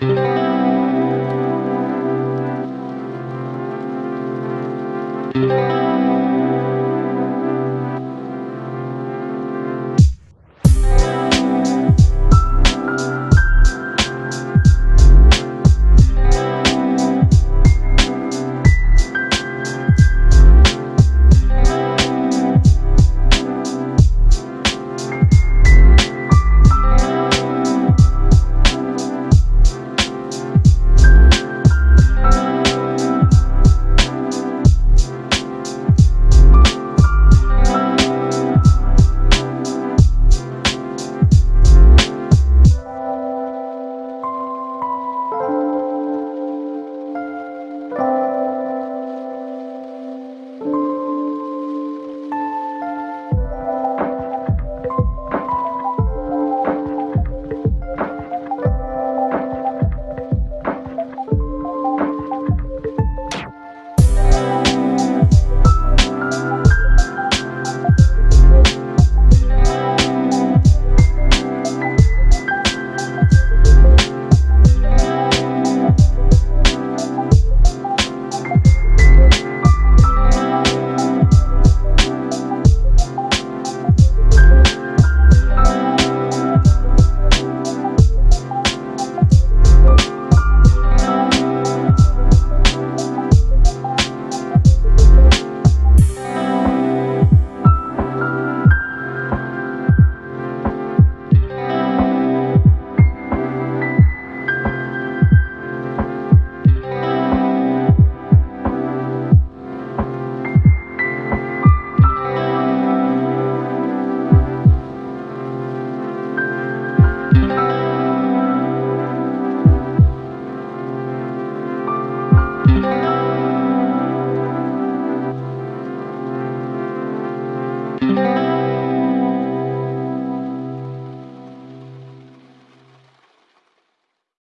Música